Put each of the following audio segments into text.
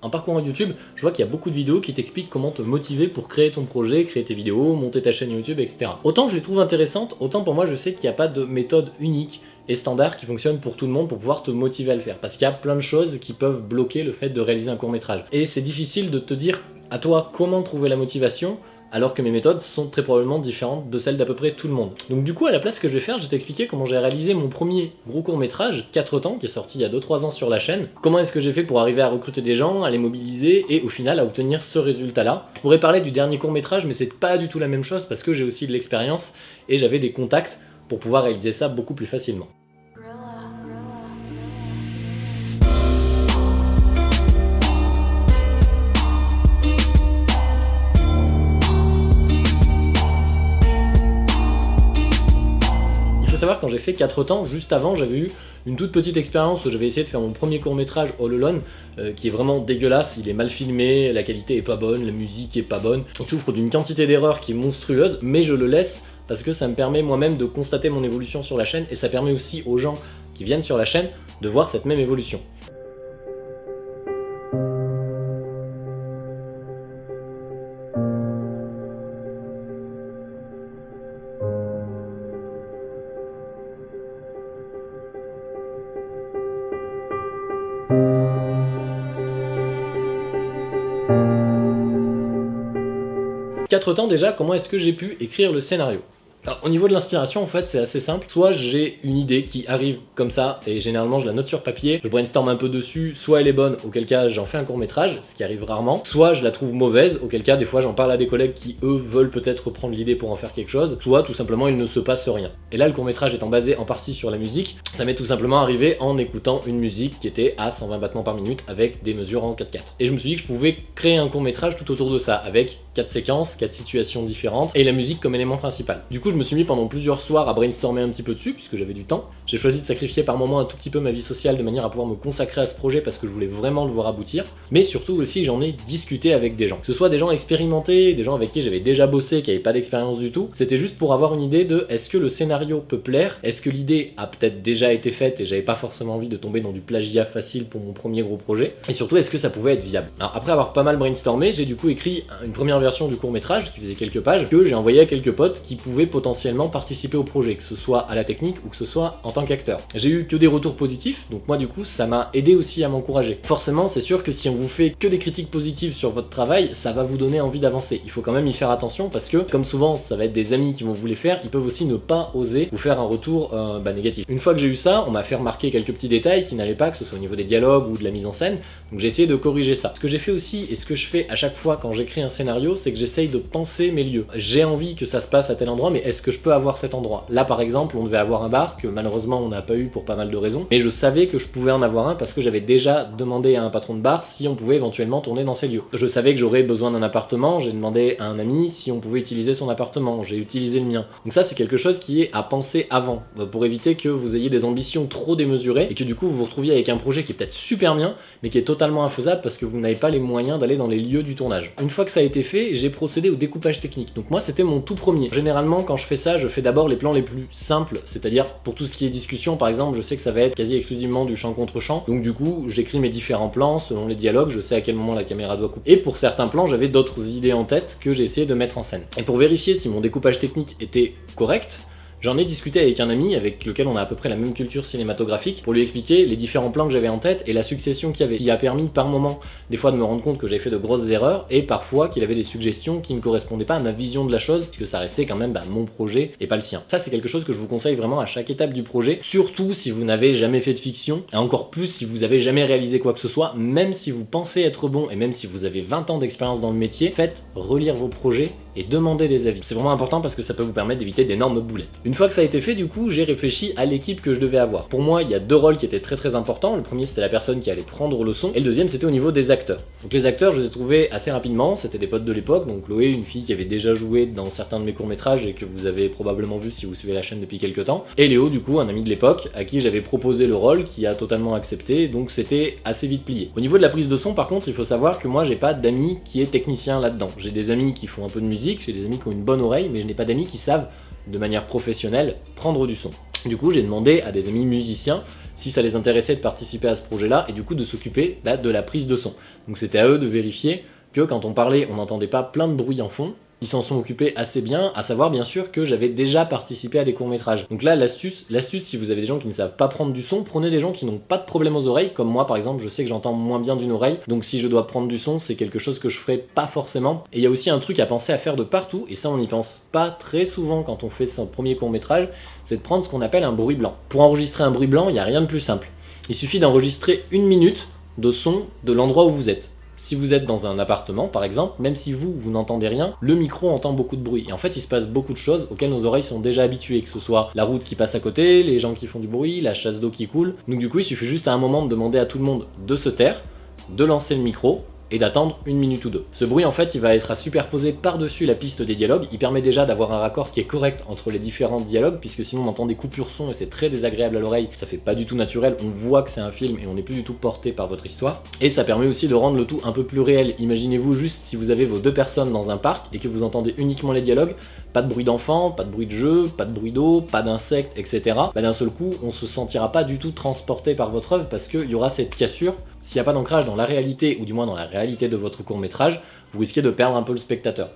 En parcourant YouTube, je vois qu'il y a beaucoup de vidéos qui t'expliquent comment te motiver pour créer ton projet, créer tes vidéos, monter ta chaîne YouTube, etc. Autant je les trouve intéressantes, autant pour moi je sais qu'il n'y a pas de méthode unique et standard qui fonctionne pour tout le monde pour pouvoir te motiver à le faire. Parce qu'il y a plein de choses qui peuvent bloquer le fait de réaliser un court métrage. Et c'est difficile de te dire à toi comment trouver la motivation alors que mes méthodes sont très probablement différentes de celles d'à peu près tout le monde. Donc du coup, à la place, ce que je vais faire, je vais t'expliquer comment j'ai réalisé mon premier gros court-métrage, 4 temps, qui est sorti il y a 2-3 ans sur la chaîne. Comment est-ce que j'ai fait pour arriver à recruter des gens, à les mobiliser, et au final à obtenir ce résultat-là. Je pourrais parler du dernier court-métrage, mais c'est pas du tout la même chose, parce que j'ai aussi de l'expérience, et j'avais des contacts pour pouvoir réaliser ça beaucoup plus facilement. J'ai fait 4 temps, juste avant j'avais eu une toute petite expérience. Où j'avais essayé de faire mon premier court métrage All Alone euh, qui est vraiment dégueulasse, il est mal filmé, la qualité est pas bonne, la musique est pas bonne, il souffre d'une quantité d'erreurs qui est monstrueuse, mais je le laisse parce que ça me permet moi-même de constater mon évolution sur la chaîne et ça permet aussi aux gens qui viennent sur la chaîne de voir cette même évolution. 4 temps déjà, comment est-ce que j'ai pu écrire le scénario? Alors, au niveau de l'inspiration, en fait, c'est assez simple. Soit j'ai une idée qui arrive comme ça, et généralement je la note sur papier, je brainstorm un peu dessus, soit elle est bonne, auquel cas j'en fais un court métrage, ce qui arrive rarement, soit je la trouve mauvaise, auquel cas des fois j'en parle à des collègues qui eux veulent peut-être reprendre l'idée pour en faire quelque chose, soit tout simplement il ne se passe rien. Et là le court métrage étant basé en partie sur la musique, ça m'est tout simplement arrivé en écoutant une musique qui était à 120 battements par minute avec des mesures en 4-4. Et je me suis dit que je pouvais créer un court métrage tout autour de ça, avec 4 séquences, 4 situations différentes, et la musique comme élément principal. Du coup je me suis mis pendant plusieurs soirs à brainstormer un petit peu dessus, puisque j'avais du temps. J'ai choisi de sacrifier par moment un tout petit peu ma vie sociale de manière à pouvoir me consacrer à ce projet parce que je voulais vraiment le voir aboutir. Mais surtout aussi, j'en ai discuté avec des gens. Que ce soit des gens expérimentés, des gens avec qui j'avais déjà bossé, qui n'avaient pas d'expérience du tout. C'était juste pour avoir une idée de est-ce que le scénario peut plaire? Est-ce que l'idée a peut-être déjà été faite et j'avais pas forcément envie de tomber dans du plagiat facile pour mon premier gros projet? Et surtout, est-ce que ça pouvait être viable? Alors après avoir pas mal brainstormé, j'ai du coup écrit une première version du court métrage qui faisait quelques pages que j'ai envoyé à quelques potes qui pouvaient potentiellement participer au projet, que ce soit à la technique ou que ce soit en qu'acteur. J'ai eu que des retours positifs, donc moi du coup ça m'a aidé aussi à m'encourager. Forcément c'est sûr que si on vous fait que des critiques positives sur votre travail, ça va vous donner envie d'avancer. Il faut quand même y faire attention parce que comme souvent ça va être des amis qui vont vous les faire, ils peuvent aussi ne pas oser vous faire un retour euh, bah, négatif. Une fois que j'ai eu ça, on m'a fait remarquer quelques petits détails qui n'allaient pas, que ce soit au niveau des dialogues ou de la mise en scène, donc j'ai essayé de corriger ça. Ce que j'ai fait aussi, et ce que je fais à chaque fois quand j'écris un scénario, c'est que j'essaye de penser mes lieux. J'ai envie que ça se passe à tel endroit, mais est-ce que je peux avoir cet endroit? Là par exemple, on devait avoir un bar, que malheureusement on n'a pas eu pour pas mal de raisons, mais je savais que je pouvais en avoir un parce que j'avais déjà demandé à un patron de bar si on pouvait éventuellement tourner dans ces lieux. Je savais que j'aurais besoin d'un appartement, j'ai demandé à un ami si on pouvait utiliser son appartement, j'ai utilisé le mien. Donc ça c'est quelque chose qui est à penser avant, euh, pour éviter que vous ayez des ambitions trop démesurées et que du coup vous vous retrouviez avec un projet qui est peut-être super bien, mais qui est totalement infaisable parce que vous n'avez pas les moyens d'aller dans les lieux du tournage. Une fois que ça a été fait, j'ai procédé au découpage technique. Donc moi c'était mon tout premier. Généralement quand je fais ça, je fais d'abord les plans les plus simples, c'est-à-dire pour tout ce qui est par exemple, je sais que ça va être quasi exclusivement du champ contre champ, donc du coup j'écris mes différents plans selon les dialogues, je sais à quel moment la caméra doit couper. Et pour certains plans, j'avais d'autres idées en tête que j'ai essayé de mettre en scène. Et pour vérifier si mon découpage technique était correct, J'en ai discuté avec un ami avec lequel on a à peu près la même culture cinématographique pour lui expliquer les différents plans que j'avais en tête et la succession qu'il y avait. Il a permis par moment des fois de me rendre compte que j'avais fait de grosses erreurs et parfois qu'il avait des suggestions qui ne correspondaient pas à ma vision de la chose puisque ça restait quand même bah, mon projet et pas le sien. Ça c'est quelque chose que je vous conseille vraiment à chaque étape du projet, surtout si vous n'avez jamais fait de fiction et encore plus si vous avez jamais réalisé quoi que ce soit, même si vous pensez être bon et même si vous avez 20 ans d'expérience dans le métier, faites relire vos projets et demandez des avis. C'est vraiment important parce que ça peut vous permettre d'éviter d'énormes boulettes. Une fois que ça a été fait, du coup, j'ai réfléchi à l'équipe que je devais avoir. Pour moi, il y a deux rôles qui étaient très très importants. Le premier, c'était la personne qui allait prendre le son, et le deuxième, c'était au niveau des acteurs. Donc les acteurs, je les ai trouvés assez rapidement, c'était des potes de l'époque, donc Chloé, une fille qui avait déjà joué dans certains de mes courts-métrages et que vous avez probablement vu si vous suivez la chaîne depuis quelques temps, et Léo, du coup, un ami de l'époque, à qui j'avais proposé le rôle, qui a totalement accepté, donc c'était assez vite plié. Au niveau de la prise de son, par contre, il faut savoir que moi, j'ai pas d'amis qui est technicien là-dedans. J'ai des amis qui font un peu de musique, j'ai des amis qui ont une bonne oreille, mais je n'ai pas d'amis qui savent de manière professionnelle, prendre du son. Du coup, j'ai demandé à des amis musiciens si ça les intéressait de participer à ce projet-là et du coup de s'occuper de la prise de son. Donc c'était à eux de vérifier que quand on parlait, on n'entendait pas plein de bruit en fond, ils s'en sont occupés assez bien, à savoir bien sûr que j'avais déjà participé à des courts-métrages. Donc là, l'astuce, l'astuce, si vous avez des gens qui ne savent pas prendre du son, prenez des gens qui n'ont pas de problème aux oreilles, comme moi par exemple, je sais que j'entends moins bien d'une oreille, donc si je dois prendre du son, c'est quelque chose que je ferai pas forcément. Et il y a aussi un truc à penser à faire de partout, et ça on n'y pense pas très souvent quand on fait son premier court-métrage, c'est de prendre ce qu'on appelle un bruit blanc. Pour enregistrer un bruit blanc, il n'y a rien de plus simple. Il suffit d'enregistrer une minute de son de l'endroit où vous êtes. Si vous êtes dans un appartement, par exemple, même si vous, vous n'entendez rien, le micro entend beaucoup de bruit. Et en fait, il se passe beaucoup de choses auxquelles nos oreilles sont déjà habituées, que ce soit la route qui passe à côté, les gens qui font du bruit, la chasse d'eau qui coule. Donc du coup, il suffit juste à un moment de demander à tout le monde de se taire, de lancer le micro, et d'attendre une minute ou deux. Ce bruit en fait il va être à superposer par-dessus la piste des dialogues, il permet déjà d'avoir un raccord qui est correct entre les différents dialogues puisque sinon on entend des coupures son et c'est très désagréable à l'oreille, ça fait pas du tout naturel, on voit que c'est un film et on n'est plus du tout porté par votre histoire. Et ça permet aussi de rendre le tout un peu plus réel, imaginez-vous juste si vous avez vos deux personnes dans un parc et que vous entendez uniquement les dialogues, pas de bruit d'enfant, pas de bruit de jeu, pas de bruit d'eau, pas d'insectes, etc. Bah, d'un seul coup on se sentira pas du tout transporté par votre œuvre parce qu'il y aura cette cassure s'il n'y a pas d'ancrage dans la réalité, ou du moins dans la réalité de votre court métrage, vous risquez de perdre un peu le spectateur.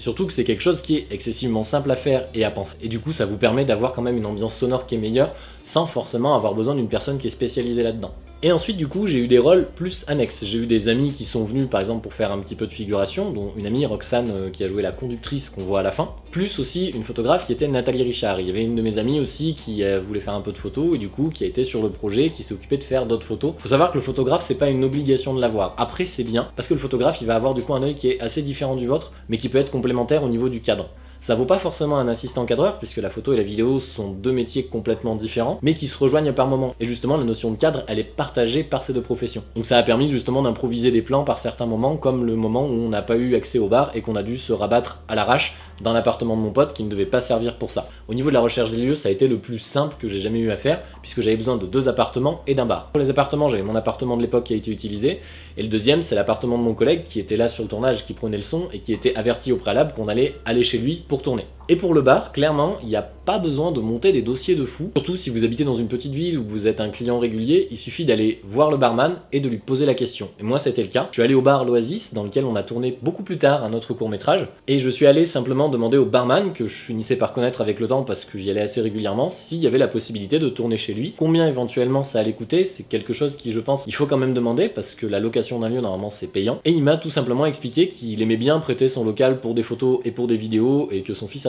Surtout que c'est quelque chose qui est excessivement simple à faire et à penser. Et du coup, ça vous permet d'avoir quand même une ambiance sonore qui est meilleure, sans forcément avoir besoin d'une personne qui est spécialisée là-dedans. Et ensuite, du coup, j'ai eu des rôles plus annexes. J'ai eu des amis qui sont venus, par exemple, pour faire un petit peu de figuration, dont une amie, Roxane, euh, qui a joué la conductrice qu'on voit à la fin, plus aussi une photographe qui était Nathalie Richard. Il y avait une de mes amies aussi qui euh, voulait faire un peu de photos, et du coup, qui a été sur le projet, qui s'est occupée de faire d'autres photos. Faut savoir que le photographe, c'est pas une obligation de l'avoir. Après, c'est bien, parce que le photographe, il va avoir du coup un œil qui est assez différent du vôtre, mais qui peut être complémentaire au niveau du cadre. Ça vaut pas forcément un assistant cadreur, puisque la photo et la vidéo sont deux métiers complètement différents, mais qui se rejoignent par moment. Et justement, la notion de cadre, elle est partagée par ces deux professions. Donc ça a permis justement d'improviser des plans par certains moments, comme le moment où on n'a pas eu accès au bar et qu'on a dû se rabattre à l'arrache dans l'appartement de mon pote qui ne devait pas servir pour ça. Au niveau de la recherche des lieux, ça a été le plus simple que j'ai jamais eu à faire, puisque j'avais besoin de deux appartements et d'un bar. Pour les appartements, j'avais mon appartement de l'époque qui a été utilisé, et le deuxième, c'est l'appartement de mon collègue qui était là sur le tournage, qui prenait le son, et qui était averti au préalable qu'on allait aller chez lui pour tourner. Et pour le bar, clairement, il n'y a pas besoin de monter des dossiers de fou. Surtout si vous habitez dans une petite ville ou vous êtes un client régulier, il suffit d'aller voir le barman et de lui poser la question. Et moi, c'était le cas. Je suis allé au bar L'Oasis, dans lequel on a tourné beaucoup plus tard un autre court métrage, et je suis allé simplement demander au barman, que je finissais par connaître avec le temps parce que j'y allais assez régulièrement, s'il y avait la possibilité de tourner chez lui. Combien éventuellement ça allait coûter, c'est quelque chose qui, je pense, il faut quand même demander parce que la location d'un lieu, normalement, c'est payant. Et il m'a tout simplement expliqué qu'il aimait bien prêter son local pour des photos et pour des vidéos et que son fils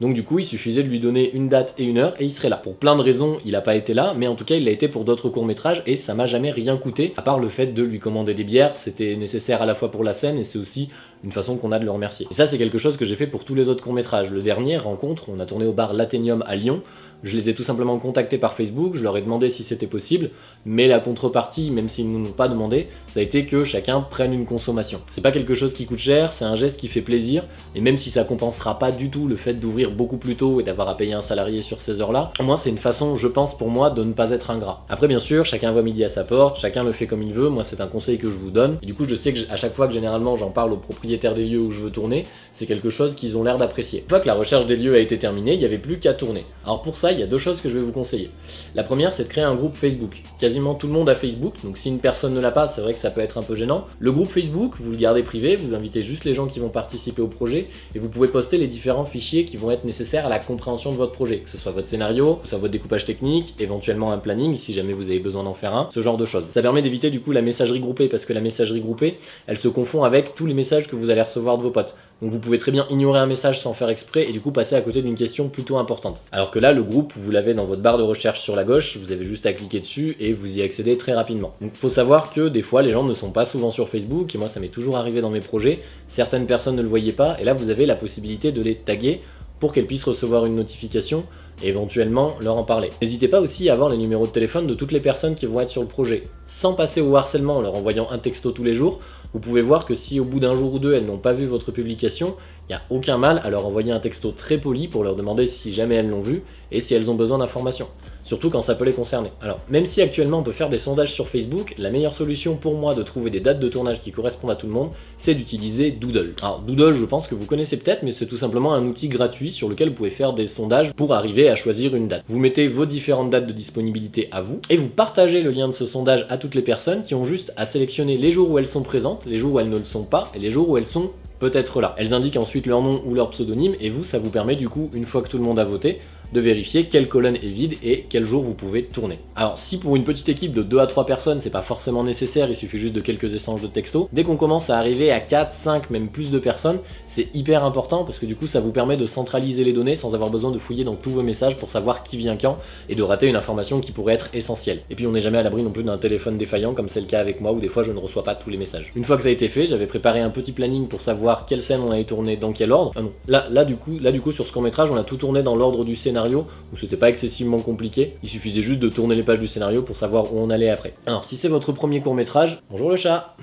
Donc du coup, il suffisait de lui donner une date et une heure et il serait là. Pour plein de raisons, il a pas été là, mais en tout cas, il a été pour d'autres courts-métrages et ça m'a jamais rien coûté, à part le fait de lui commander des bières, c'était nécessaire à la fois pour la scène et c'est aussi une façon qu'on a de le remercier. Et ça, c'est quelque chose que j'ai fait pour tous les autres courts-métrages. Le dernier, Rencontre, on a tourné au bar L'Athénium à Lyon, je les ai tout simplement contactés par Facebook, je leur ai demandé si c'était possible, mais la contrepartie, même s'ils ne nous l'ont pas demandé, ça a été que chacun prenne une consommation. C'est pas quelque chose qui coûte cher, c'est un geste qui fait plaisir, et même si ça compensera pas du tout le fait d'ouvrir beaucoup plus tôt et d'avoir à payer un salarié sur ces heures-là, au moins c'est une façon, je pense pour moi, de ne pas être ingrat. Après bien sûr, chacun voit midi à sa porte, chacun le fait comme il veut, moi c'est un conseil que je vous donne, et du coup je sais que à chaque fois que généralement j'en parle aux propriétaires des lieux où je veux tourner, c'est quelque chose qu'ils ont l'air d'apprécier. Une fois que la recherche des lieux a été terminée, il n'y avait plus qu'à tourner. Alors pour ça, il y a deux choses que je vais vous conseiller. La première, c'est de créer un groupe Facebook. Quasiment tout le monde a Facebook, donc si une personne ne l'a pas, c'est vrai que ça peut être un peu gênant. Le groupe Facebook, vous le gardez privé, vous invitez juste les gens qui vont participer au projet, et vous pouvez poster les différents fichiers qui vont être nécessaires à la compréhension de votre projet, que ce soit votre scénario, que ce soit votre découpage technique, éventuellement un planning si jamais vous avez besoin d'en faire un, ce genre de choses. Ça permet d'éviter du coup la messagerie groupée, parce que la messagerie groupée, elle se confond avec tous les messages que vous allez recevoir de vos potes. Donc vous pouvez très bien ignorer un message sans faire exprès et du coup passer à côté d'une question plutôt importante. Alors que là, le groupe, vous l'avez dans votre barre de recherche sur la gauche, vous avez juste à cliquer dessus et vous y accédez très rapidement. Donc il faut savoir que des fois, les gens ne sont pas souvent sur Facebook et moi ça m'est toujours arrivé dans mes projets. Certaines personnes ne le voyaient pas et là vous avez la possibilité de les taguer pour qu'elles puissent recevoir une notification et éventuellement leur en parler. N'hésitez pas aussi à avoir les numéros de téléphone de toutes les personnes qui vont être sur le projet, sans passer au harcèlement en leur envoyant un texto tous les jours, vous pouvez voir que si au bout d'un jour ou deux elles n'ont pas vu votre publication, il n'y a aucun mal à leur envoyer un texto très poli pour leur demander si jamais elles l'ont vu et si elles ont besoin d'informations. Surtout quand ça peut les concerner. Alors, même si actuellement on peut faire des sondages sur Facebook, la meilleure solution pour moi de trouver des dates de tournage qui correspondent à tout le monde, c'est d'utiliser Doodle. Alors Doodle, je pense que vous connaissez peut-être, mais c'est tout simplement un outil gratuit sur lequel vous pouvez faire des sondages pour arriver à choisir une date. Vous mettez vos différentes dates de disponibilité à vous, et vous partagez le lien de ce sondage à toutes les personnes qui ont juste à sélectionner les jours où elles sont présentes, les jours où elles ne le sont pas, et les jours où elles sont peut-être là. Elles indiquent ensuite leur nom ou leur pseudonyme, et vous, ça vous permet du coup, une fois que tout le monde a voté, de vérifier quelle colonne est vide et quel jour vous pouvez tourner. Alors si pour une petite équipe de 2 à 3 personnes c'est pas forcément nécessaire, il suffit juste de quelques échanges de textos, dès qu'on commence à arriver à 4, 5, même plus de personnes, c'est hyper important parce que du coup ça vous permet de centraliser les données sans avoir besoin de fouiller dans tous vos messages pour savoir qui vient quand et de rater une information qui pourrait être essentielle. Et puis on n'est jamais à l'abri non plus d'un téléphone défaillant comme c'est le cas avec moi où des fois je ne reçois pas tous les messages. Une fois que ça a été fait, j'avais préparé un petit planning pour savoir quelle scène on allait tourner dans quel ordre. Ah là, là du coup, là du coup sur ce court métrage on a tout tourné dans l'ordre du scénario où c'était pas excessivement compliqué, il suffisait juste de tourner les pages du scénario pour savoir où on allait après. Alors si c'est votre premier court métrage, bonjour le chat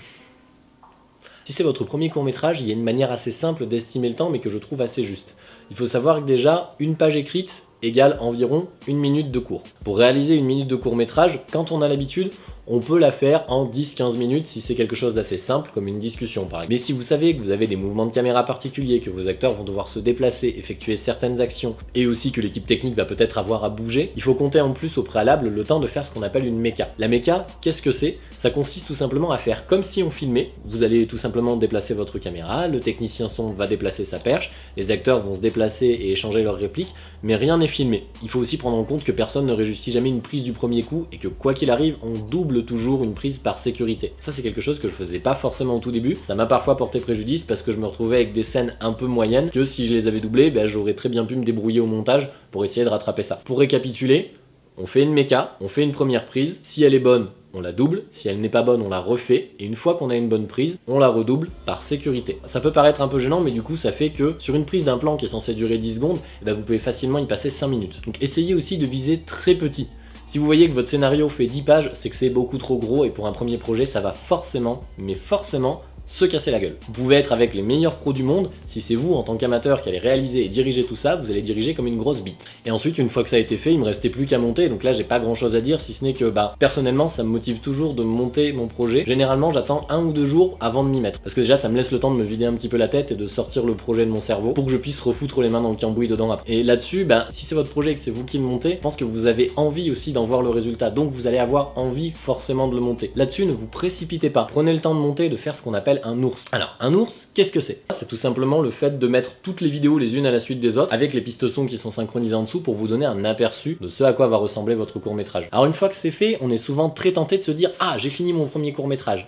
Si c'est votre premier court métrage, il y a une manière assez simple d'estimer le temps mais que je trouve assez juste. Il faut savoir que déjà, une page écrite égale environ une minute de cours. Pour réaliser une minute de court métrage, quand on a l'habitude, on peut la faire en 10-15 minutes si c'est quelque chose d'assez simple, comme une discussion par exemple. Mais si vous savez que vous avez des mouvements de caméra particuliers, que vos acteurs vont devoir se déplacer, effectuer certaines actions, et aussi que l'équipe technique va peut-être avoir à bouger, il faut compter en plus au préalable le temps de faire ce qu'on appelle une méca. La méca, qu'est-ce que c'est? Ça consiste tout simplement à faire comme si on filmait. Vous allez tout simplement déplacer votre caméra, le technicien son va déplacer sa perche, les acteurs vont se déplacer et échanger leurs répliques, mais rien n'est filmé. Il faut aussi prendre en compte que personne ne réussit jamais une prise du premier coup, et que quoi qu'il arrive, on double toujours une prise par sécurité. Ça c'est quelque chose que je faisais pas forcément au tout début, ça m'a parfois porté préjudice parce que je me retrouvais avec des scènes un peu moyennes, que si je les avais doublées, ben, j'aurais très bien pu me débrouiller au montage pour essayer de rattraper ça. Pour récapituler, on fait une méca, on fait une première prise, si elle est bonne, on la double, si elle n'est pas bonne, on la refait, et une fois qu'on a une bonne prise, on la redouble par sécurité. Ça peut paraître un peu gênant, mais du coup ça fait que sur une prise d'un plan qui est censé durer 10 secondes, eh ben, vous pouvez facilement y passer 5 minutes. Donc essayez aussi de viser très petit. Si vous voyez que votre scénario fait 10 pages, c'est que c'est beaucoup trop gros et pour un premier projet, ça va forcément, mais forcément, se casser la gueule. Vous pouvez être avec les meilleurs pros du monde, si c'est vous en tant qu'amateur qui allez réaliser et diriger tout ça, vous allez diriger comme une grosse bite. Et ensuite, une fois que ça a été fait, il me restait plus qu'à monter, donc là j'ai pas grand chose à dire, si ce n'est que, bah, personnellement, ça me motive toujours de monter mon projet. Généralement, j'attends un ou deux jours avant de m'y mettre, parce que déjà, ça me laisse le temps de me vider un petit peu la tête et de sortir le projet de mon cerveau, pour que je puisse refoutre les mains dans le cambouis dedans après. Et là-dessus, bah, si c'est votre projet et que c'est vous qui le montez, je pense que vous avez envie aussi d'en voir le résultat, donc vous allez avoir envie forcément de le monter. Là-dessus, ne vous précipitez pas. Prenez le temps de monter, de faire ce qu'on appelle ours. Alors, un ours, qu'est-ce que c'est? C'est tout simplement le fait de mettre toutes les vidéos les unes à la suite des autres, avec les pistes son qui sont synchronisées en dessous pour vous donner un aperçu de ce à quoi va ressembler votre court métrage. Alors une fois que c'est fait, on est souvent très tenté de se dire « Ah, j'ai fini mon premier court métrage ».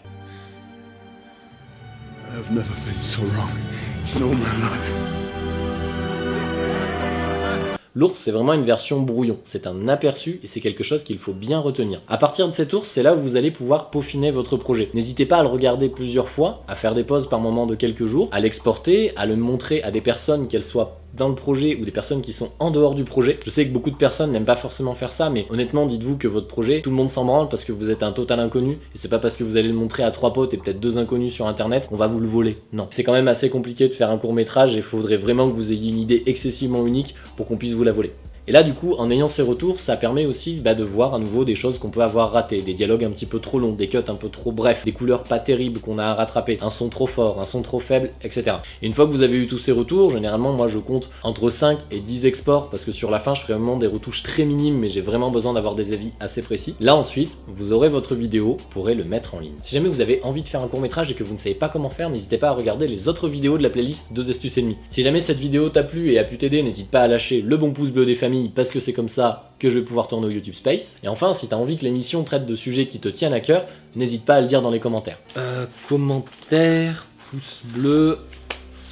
L'ours, c'est vraiment une version brouillon. C'est un aperçu et c'est quelque chose qu'il faut bien retenir. À partir de cet ours, c'est là où vous allez pouvoir peaufiner votre projet. N'hésitez pas à le regarder plusieurs fois, à faire des pauses par moment de quelques jours, à l'exporter, à le montrer à des personnes, qu'elles soient dans le projet ou des personnes qui sont en dehors du projet. Je sais que beaucoup de personnes n'aiment pas forcément faire ça, mais honnêtement, dites-vous que votre projet, tout le monde s'en branle parce que vous êtes un total inconnu, et c'est pas parce que vous allez le montrer à trois potes et peut-être deux inconnus sur internet qu'on va vous le voler. Non. C'est quand même assez compliqué de faire un court métrage et il faudrait vraiment que vous ayez une idée excessivement unique pour qu'on puisse vous la voler. Et là du coup, en ayant ces retours, ça permet aussi bah, de voir à nouveau des choses qu'on peut avoir ratées, des dialogues un petit peu trop longs, des cuts un peu trop brefs, des couleurs pas terribles qu'on a à rattraper, un son trop fort, un son trop faible, etc. Et une fois que vous avez eu tous ces retours, généralement moi je compte entre 5 et 10 exports, parce que sur la fin je ferai vraiment des retouches très minimes, mais j'ai vraiment besoin d'avoir des avis assez précis. Là ensuite, vous aurez votre vidéo, vous pourrez le mettre en ligne. Si jamais vous avez envie de faire un court métrage et que vous ne savez pas comment faire, n'hésitez pas à regarder les autres vidéos de la playlist 2 astuces et demi. Si jamais cette vidéo t'a plu et a pu t'aider, n'hésite pas à lâcher le bon pouce bleu des familles, parce que c'est comme ça que je vais pouvoir tourner au YouTube Space. Et enfin, si t'as envie que l'émission traite de sujets qui te tiennent à cœur, n'hésite pas à le dire dans les commentaires. Euh, commentaire, pouce bleu,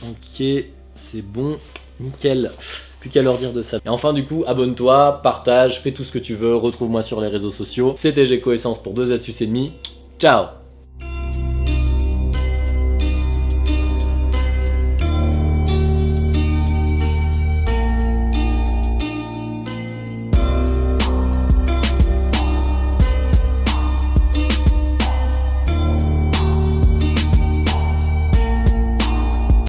ok, c'est bon, nickel. Plus qu'à leur dire de ça. Et enfin du coup, abonne-toi, partage, fais tout ce que tu veux, retrouve-moi sur les réseaux sociaux. C'était Geco Essence pour deux astuces et demi. Ciao